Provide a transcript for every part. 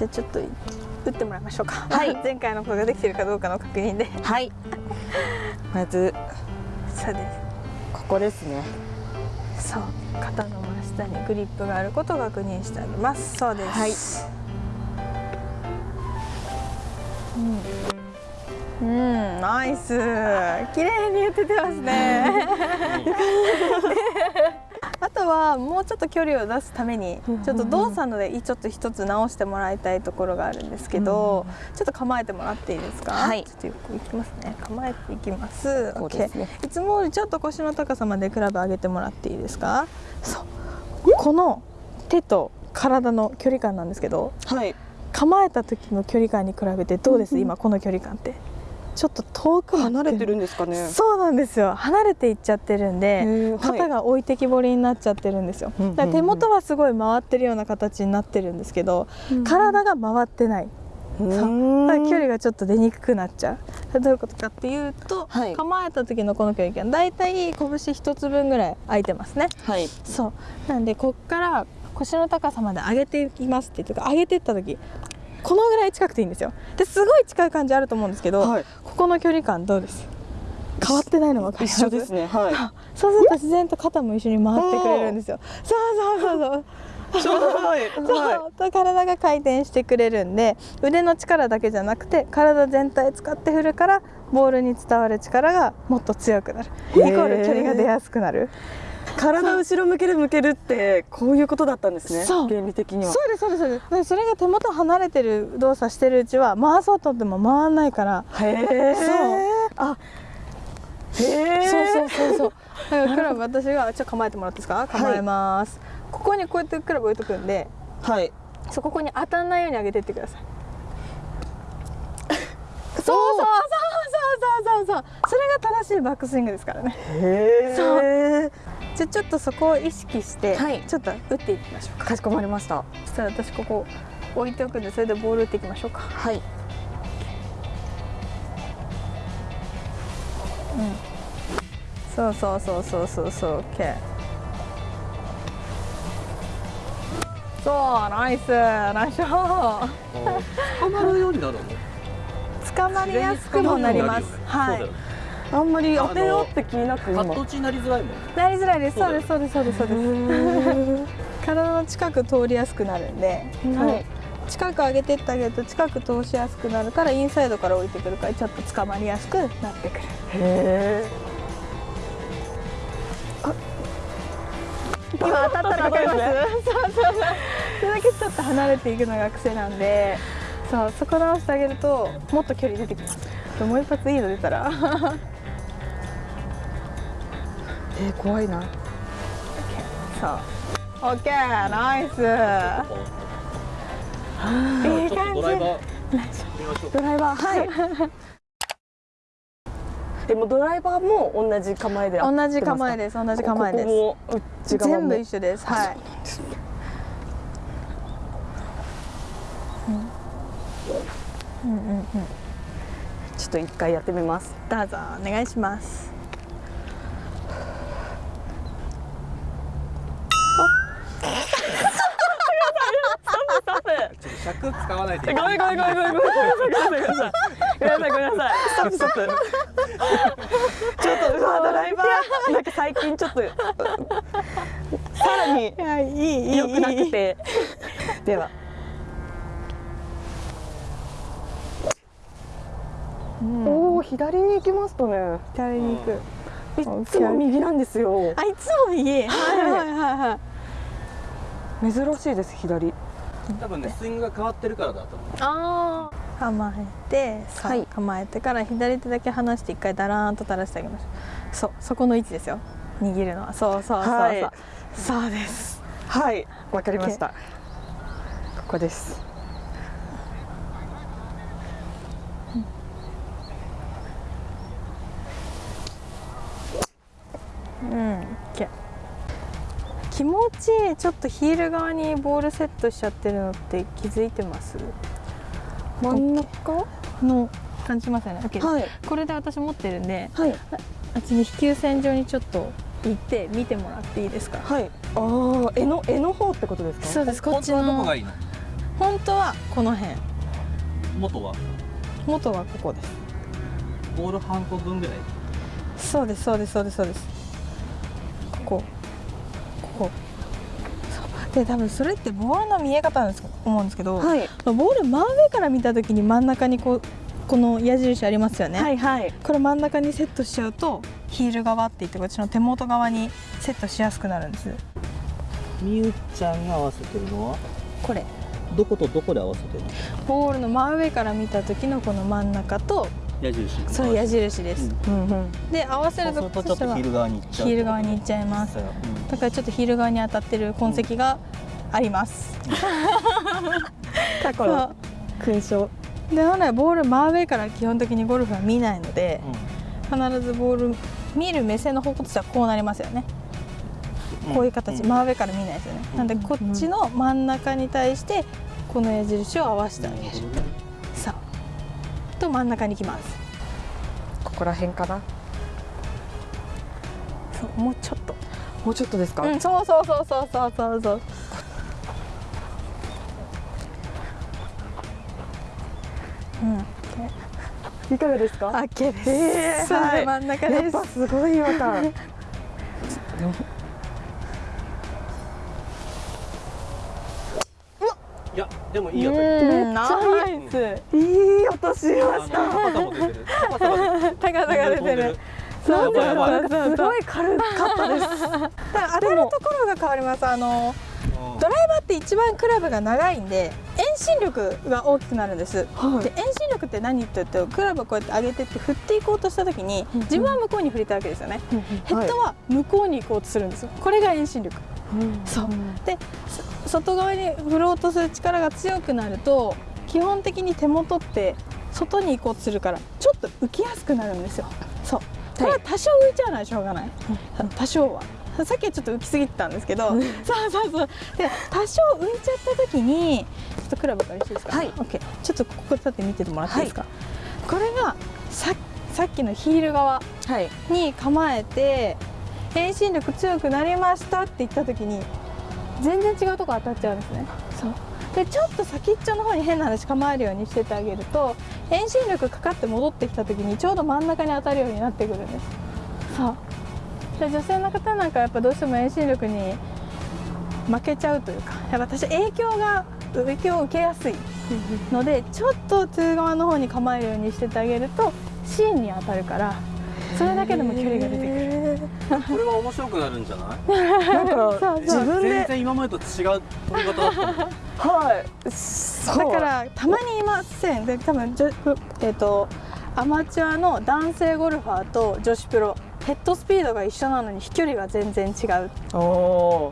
じゃあちょっと打ってもらいましょうか。はい 前回のことができてるかどうかの確認で。はい まずそうでここですねす。そう、肩の真下にグリップがあることを確認してあげます。そうです。はいうん、うん、ナイス。綺麗に打ててますね。はもうちょっと距離を出すためにちょっと動作のでちょっと一つ直してもらいたいところがあるんですけど、ちょっと構えてもらっていいですか？はいちょっとよくいきますね。構えていきます。ねいつもよりちょっと腰の高さまでクラブ上げてもらっていいですか？そう。この手と体の距離感なんですけど、はい構えた時の距離感に比べてどうです、今この距離感ってちょっと遠く離れてるんですかね。そうなんですよ。離れていっちゃってるんで、肩が置いてきぼりになっちゃってるんですよ、だから手元はすごい回ってるような形になってるんですけど、うん体が回ってない、うそんだ距離がちょっと出にくくなっちゃう。どういうことかっていうと、はい。構えた時のこの距離感だいたい拳一つ分ぐらい空いてますね。はい。そう。なんでこっから腰の高さまで上げていきますって言って上げていった時このぐらい近くていいんですよ。ですごい近い感じあると思うんですけど、はい。ここの距離感どうです？変わってないの分かります？一緒ですねはい。そうすると自然と肩も一緒に回ってくれるんですよ。そうそうそうそう。ちょうど 体が回転してくれるんで腕の力だけじゃなくて体全体使って振るからボールに伝わる力がもっと強くなる。イコール距離が出やすくなる体後ろ向ける向けるってこういうことだったんですねそう。原理的には。そうですそうですそうです。でそれが手元離れてる動作してるうちは回そうとっても回んないから。へえそう。あ。へえそうそうそうそう。だからクラブ私がちょっと構えてもらっていいですか？構えます、ここにこうやってクラブ置いとくんではい。そうここに当たんないように上げてってください。そう。そうそうそうそうそうそれが正しいバックスイングですからね。へそう。えじゃあちょっとそこを意識して、はい。ちょっと打っていきましょうか。かしこまりました。そしたら私ここ置いておくんでそれでボール打っていきましょうか。はい。そうそうそうそうそうそう。OK そうナイス。ナイス。ショー。捕まるようになるの？捕まりやすくもなります。はいあんまり当てようって気になく今。カット打ちになりづらいもんなりづらいです。そううですそうですそうですそうです。体の近く通りやすくなるんで、はい。近く上げてってあげると近く通しやすくなるからインサイドから降りてくるからちょっと捕まりやすくなってくる。へえ今当たったら分かりますそうそうそう。それだけちょっと離れていくのが癖なんでそうそこ直してあげるともっと距離出てきます。もう一発いいの出たらえー、怖いな。そう OK ナイスいい感じとドライバー。ドライバー。はい。でもドライバーも同じ構えで同じ構えでです。同じ構えです。全部一緒です。はい。うん。うん。うん。ちょっと一回やってみます。どうぞ。お願いしますちょっと尺使わないでごめんごめんごめんごめんごめんごめんなさいごめんなさいごめんなさいごめんなさいストップストップちょっとうわドライバーなんか最近ちょっとさらにいやいいいい良くなくてではうんおお左に行きましたね左に行くいっつも右なんですよあいつも右はいはいはいはい珍しいです左多分ねスイングが変わってるからだと思う。ああ構えてはい。構えてから左手だけ離して一回だらーんと垂らしてあげましょう。そうそこの位置ですよ。握るのは。そうそうそうそう、はい。そうです。はい。わかりました。ここですうん OK 気持ちいいちょっとヒール側にボールセットしちゃってるのって気づいてます？真ん中の感じますよね。はい。これで私持ってるんではい。あっちに飛球線上にちょっと行って見てもらっていいですか？はい。ああ絵の絵の方ってことですか？そうです。こっち本当はどこのがいいの？本当はこの辺。元は？元はここです。ボール半個分ぐらい。そうですそうですそうですそうです。ここで多分それってボールの見え方なんです思うんですけど、はい。ボール真上から見た時に真ん中にこうこの矢印ありますよね、はいはい。これ真ん中にセットしちゃうとヒール側って言ってこっちの手元側にセットしやすくなるんですみゆちゃんが合わせてるのは？これ。どことどこで合わせてるの？ボールの真上から見た時のこの真ん中と矢印。それ矢印です、うん。うんで合わせるとそうするとちょっとヒール側に行っちゃうヒール側に行っちゃいます。うんだからちょっとヒール側に当たってる痕跡があります、過去の勲章。で本来ボール真上から基本的にゴルフは見ないので必ずボール見る目線の方向としてはこうなりますよね、うん。こういう形、ん。真上から見ないですよね、なんでこっちの真ん中に対してこの矢印を合わせてあげる。さあと真ん中に行きます。ここら辺かな。そうもうちょっともうちょっとですか、うんそうそうそうそうそうそう。そううんいかがですか？オッケー。です、えい。真ん中やっですぱすごい違和感いやでもいいようんナめイスいい音しあました。の高さも出てる。高さが 出てる。高さが出てるそうそうすごい軽かったです。当たるところが変わりますあのドライバーって一番クラブが長いんで遠心力が大きくなるんです、はい。で遠心力って何って言うとクラブをこうやって上げてって振っていこうとした時に自分は向こうに振りたいわけですよね、ヘッドは向こうに行こうとするんですよ。これが遠心力。そう。でそ外側に振ろうとする力が強くなると基本的に手元って外に行こうとするからちょっと浮きやすくなるんですよ。そうこれは多少浮いちゃうのはしょうがない、多少は。さっきはちょっと浮きすぎてたんですけど、そうそうそう。で多少浮いちゃった時にちょっとクラブから一緒ですか？はい。OK ちょっとここ立って見ててもらっていいですか、これがささっきのヒール側はい。に構えて遠心力強くなりましたって言った時に全然違うとこ当たっちゃうんですねでちょっと先っちょの方に変な話構えるようにしててあげると遠心力かかって戻ってきた時にちょうど真ん中に当たるようになってくるんです。そう。で女性の方なんかやっぱどうしても遠心力に負けちゃうというかやっぱ私影響が影響を受けやすいのでちょっと通側の方に構えるようにしててあげると芯に当たるからそれだけでも距離が出てくる。これは面白くなるんじゃない？なんか自分で全然今までと違う取り方だったもんはい。だからたまにいません。で多分じょえっ、とアマチュアの男性ゴルファーと女子プロヘッドスピードが一緒なのに飛距離が全然違う。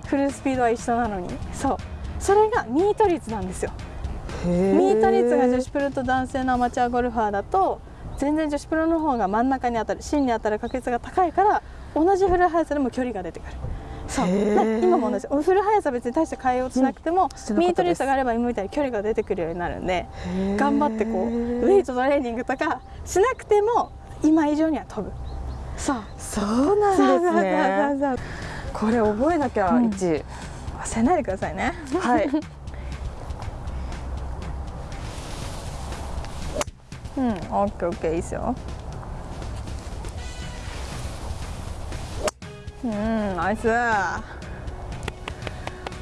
フルスピードは一緒なのに。そう。それがミート率なんですよ。ミミート率が女子プロと男性のアマチュアゴルファーだと全然女子プロの方が真ん中に当たる芯に当たる確率が高いから同じフル速さでも距離が出てくるそう。今も同じ。フル速さ別に大して変えようとしなくても、してなかったです。ミート率があれば今みたいに距離が出てくるようになるんで頑張ってこうウェイトトレーニングとかしなくても今以上には飛ぶ。そう。そうなんですね。これ覚えなきゃうん。一忘れないでくださいね。はい。うん。オッケーオッケー。いいですようんナイス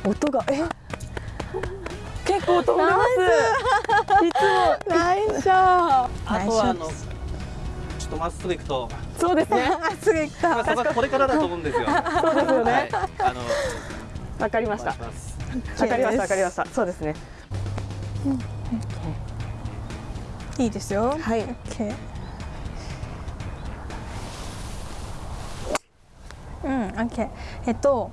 音がえ？結構飛んでます。いつも。ナイスショー。あとはあのちょっとまっすぐ行くと。そうですね。あすぐ行っまあこれからだと思うんですよ。そうですよね。はい。あのわかりました。わかりましたわかりました。そうですね。いいですよ。はい。オッケうんオッケーえっと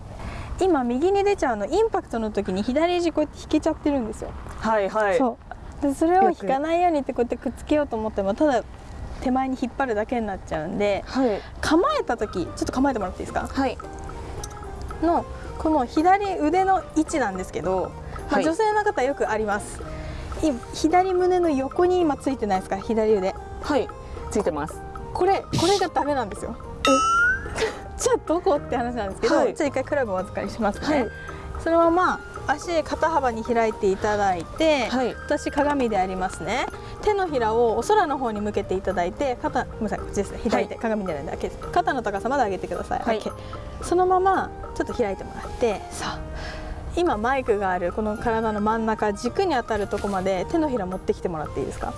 今右に出ちゃうのインパクトの時に左肘こうやって引けちゃってるんですよ。はいはい。そう。でそれを引かないようにってこうやってくっつけようと思ってもただ手前に引っ張るだけになっちゃうんではい。構えた時ちょっと構えてもらっていいですか？はい。のこの左腕の位置なんですけど、まあはい。女性の方よくあります。い左胸の横に今ついてないですか？左腕。はい。ついてます。これこれがダメなんですよじゃあどこって話なんですけど、はい。じゃあ一回クラブをお預かりしますね、はい。そのまま足肩幅に開いていただいて、はい。私鏡でありますね。手のひらをお空の方に向けていただいて肩ごめんなさいこっちですね左手、鏡でないんで開けて。肩の高さまで上げてください、はい。そのままちょっと開いてもらってさあ。今マイクがあるこの体の真ん中軸に当たるとこまで手のひら持ってきてもらっていいですか？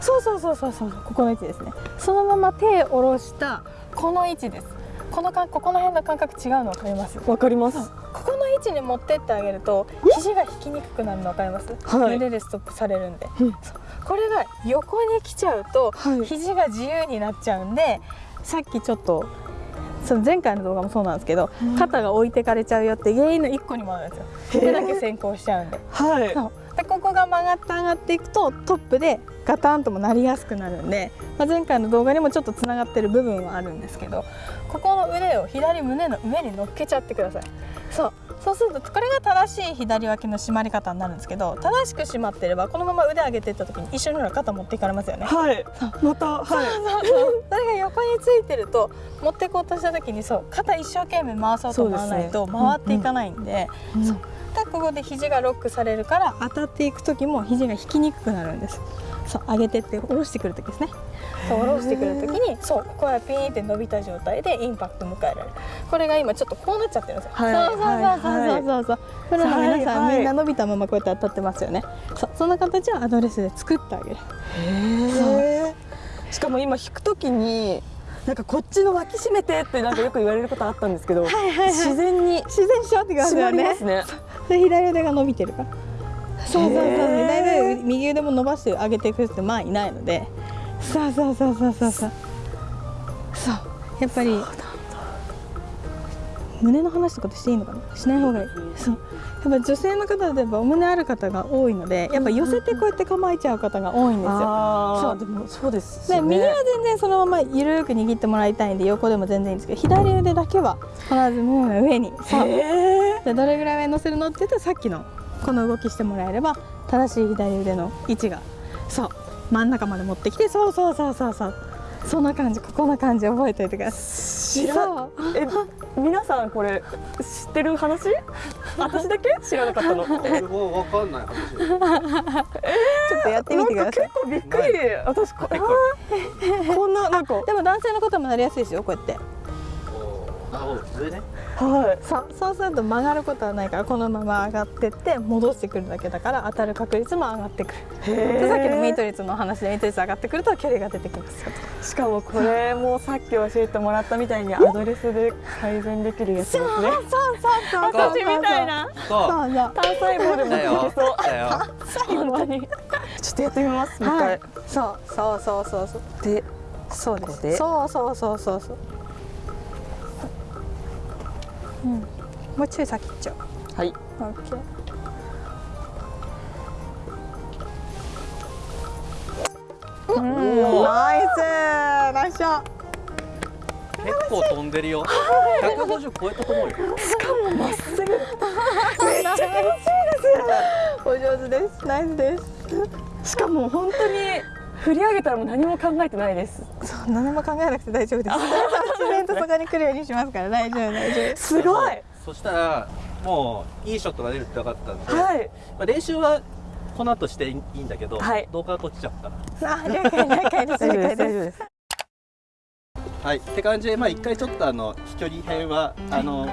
そうそうそうそうそう。ここの位置ですね。そのまま手を下ろしたこの位置ですこのかここの辺の感覚違うの分かります？わかります。ここの位置に持ってってあげると肘が引きにくくなるの分かります、はい。腕でストップされるんで、うん。これが横に来ちゃうと、はい。肘が自由になっちゃうんでさっきちょっとその前回の動画もそうなんですけど、うん。肩が置いてかれちゃうよって原因の1個にもあるんですよ。手だけ先行しちゃうんで。はい。でここが曲がって上がっていくとトップでガタンともなりやすくなるんで、まあ、前回の動画にもちょっとつながってる部分はあるんですけどここの腕を左胸の上に乗っけちゃってください。そう。そうするとこれが正しい左脇の締まり方になるんですけど正しく締まってればこのまま腕上げていった時に一緒にほら肩持っていかれますよね。はい。またはい。そうそうそれが横についてると持ってこうとした時にそう肩一生懸命回そうと思わないと回っていかないんでうん。そうでここで肘がロックされるから当たっていく時も肘が引きにくくなるんです。そう上げてって下ろしてくる時ですね。そう下ろしてくる時にそうここはピーンって伸びた状態でインパクト迎えられる。これが今ちょっとこうなっちゃってるんですよ、はいそうそうそうそうそう。そうプロの皆さん、はみんな伸びたままこうやって当たってますよね。そうそんな形をアドレスで作ってあげる。へえしかも今引くときになんかこっちの脇締めてってなんかよく言われることあったんですけど、はいはいはい。自然に自然にしようってください締まよね。りますね。で左腕が伸びてるから。そうそうそう。へー。左腕右腕も伸ばして上げていく人まあいないので。そうそうそうそうそう。そう。そうやっぱり。胸の話とかってしていいのかな？しない方がいい。そう。やっぱ女性の方でやっぱお胸ある方が多いのでやっぱ寄せてこうやって構えちゃう方が多いんですよ。ああ、そう。でもそうですよね。で右は全然そのまま緩く握ってもらいたいんで横でも全然いいんですけど左腕だけは必ず胸の上に。そう。でどれぐらい上に乗せるのって言ったらさっきのこの動きしてもらえれば正しい左腕の位置がそう真ん中まで持ってきてそうそうそうそうそう。そんな感じここの感じ覚えておいてください。え皆さんこれ知ってる話？私だけ？知らなかったの。俺もわかんない話。ちょっとやってみてください。結構びっくり。私こはい。ここんななんか。でも男性の方もなりやすいですよこうやってね。はい。そうそうすると曲がることはないからこのまま上がってって戻してくるだけだから当たる確率も上がってくるでさっきのミート率の話でミート率上がってくると距離が出てきますよしかもこれもさっき教えてもらったみたいにアドレスで改善できるやつですね。そうそうそう私みたいなそう。そうそう単細胞でもだよいけそう。。だよ。本当に。ちょっとやってみます。もう一回はい。そうそうそうそうそうで、そうですそうそうそうそうそううん。もうちょい先行っちゃはい。うオッケー。うん。ナイス。ナイスショット。結構飛んでるよ。150超えたと思うよ。しかもまっすぐ。めっちゃ楽しいです。お上手です。ナイスです。しかも本当に振り上げたらもう何も考えてないです。そう何も考えなくて大丈夫です自然とそこに来るようにしますから大丈夫大丈夫すごい。そしたらもういいショットが出るって分かったんで、はい。まあ練習はこの後していいんだけど、はい動画が落ちちゃったら。あ了解了解です了解ですす。はい。って感じでまあ一回ちょっとあの飛距離編はあの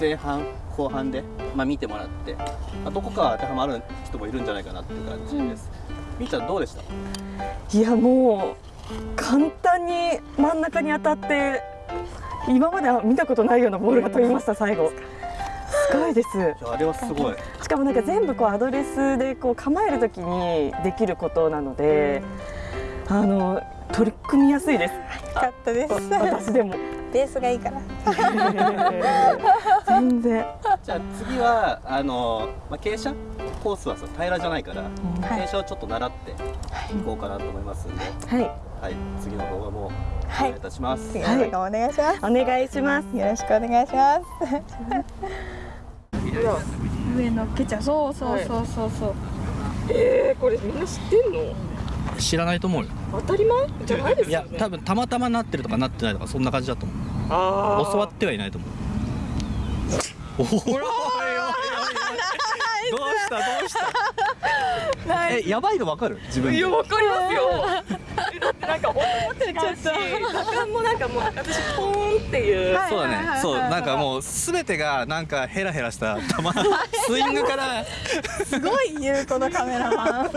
前半後半でまあ見てもらって、まあ、どこか当てはまる人もいるんじゃないかなっていう感じです。みーちゃんどうでした？いやもう簡単に真ん中に当たって今までは見たことないようなボールが飛びました最後。すごいです。あれはすごい。しかもなんか全部こうアドレスでこう構えるときにできることなので、あの取り組みやすいです。よかったです私でもベースがいいから 全然。じゃあ次はあのまあ傾斜？コースはさ平らじゃないから、はい傾斜をちょっと習っていこうかなと思いますんで、はい。はい次の動画もお願いはいいたします。次の動画お願いします、お願いします。よろしくお願いします。上乗っけちゃうそうそうそうそうそう、えー、これみんな知ってんの？知らないと思うよ。当たり前？じゃないですいや多分たまたまなってるとかなってないとかそんな感じだと思う。あ教わってはいないと思う。おお。した？どうした？えやばいのわかる？自分で。いやわかりますよなんか音も違うし時間もなんかもう私ポーンっていう。はいそうだね。そうなんかもうすべてがなんかヘラヘラした球 スイングから。すごい言うこのカメラマン